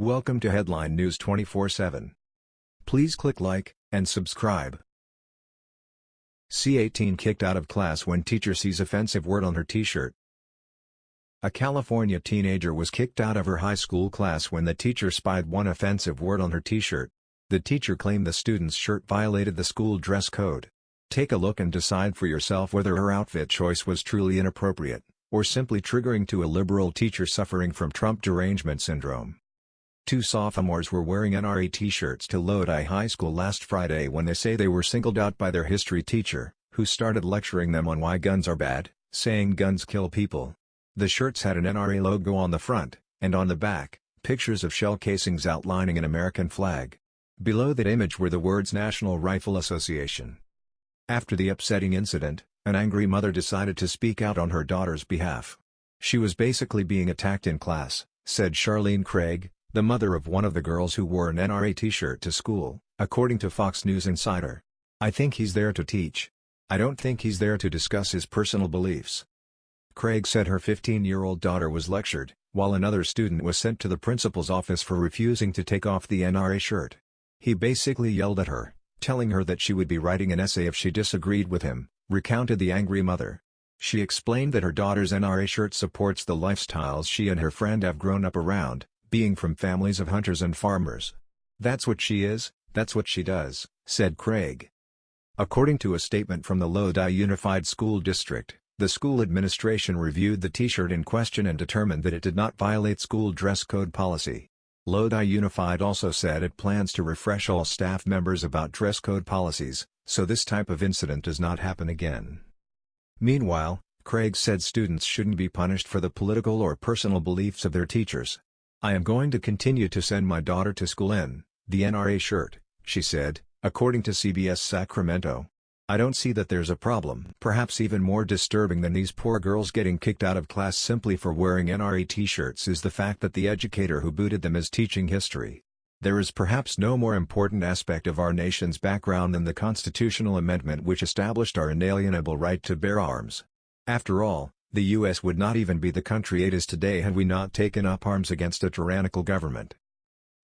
Welcome to Headline News 24/7. Please click like and subscribe. C18 kicked out of class when teacher sees offensive word on her t-shirt. A California teenager was kicked out of her high school class when the teacher spied one offensive word on her t-shirt. The teacher claimed the student's shirt violated the school dress code. Take a look and decide for yourself whether her outfit choice was truly inappropriate, or simply triggering to a liberal teacher suffering from Trump derangement syndrome. Two sophomores were wearing NRA t-shirts to Lodi High School last Friday when they say they were singled out by their history teacher, who started lecturing them on why guns are bad, saying guns kill people. The shirts had an NRA logo on the front, and on the back, pictures of shell casings outlining an American flag. Below that image were the words National Rifle Association. After the upsetting incident, an angry mother decided to speak out on her daughter's behalf. She was basically being attacked in class, said Charlene Craig, the mother of one of the girls who wore an NRA t-shirt to school, according to Fox News Insider. I think he's there to teach. I don't think he's there to discuss his personal beliefs. Craig said her 15-year-old daughter was lectured, while another student was sent to the principal's office for refusing to take off the NRA shirt. He basically yelled at her, telling her that she would be writing an essay if she disagreed with him, recounted the angry mother. She explained that her daughter's NRA shirt supports the lifestyles she and her friend have grown up around, being from families of hunters and farmers. That's what she is, that's what she does, said Craig. According to a statement from the Lodi Unified School District, the school administration reviewed the t-shirt in question and determined that it did not violate school dress code policy. Lodi Unified also said it plans to refresh all staff members about dress code policies, so this type of incident does not happen again. Meanwhile, Craig said students shouldn't be punished for the political or personal beliefs of their teachers. I am going to continue to send my daughter to school in the NRA shirt, she said, according to CBS Sacramento. I don't see that there's a problem. Perhaps even more disturbing than these poor girls getting kicked out of class simply for wearing NRA t-shirts is the fact that the educator who booted them is teaching history. There is perhaps no more important aspect of our nation's background than the constitutional amendment which established our inalienable right to bear arms. After all, the U.S. would not even be the country it is today had we not taken up arms against a tyrannical government.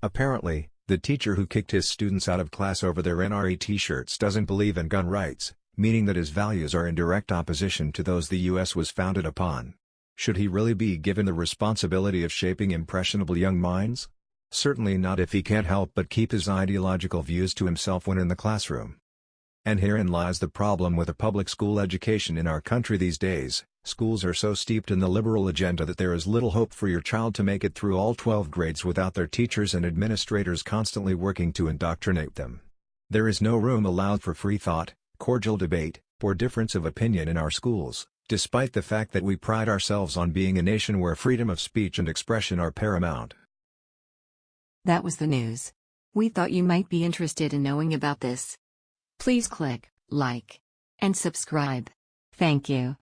Apparently, the teacher who kicked his students out of class over their NRA t-shirts doesn't believe in gun rights, meaning that his values are in direct opposition to those the U.S. was founded upon. Should he really be given the responsibility of shaping impressionable young minds? Certainly not if he can't help but keep his ideological views to himself when in the classroom. And herein lies the problem with a public school education in our country these days. Schools are so steeped in the liberal agenda that there is little hope for your child to make it through all 12 grades without their teachers and administrators constantly working to indoctrinate them. There is no room allowed for free thought, cordial debate, or difference of opinion in our schools, despite the fact that we pride ourselves on being a nation where freedom of speech and expression are paramount. That was the news. We thought you might be interested in knowing about this. Please click like and subscribe. Thank you.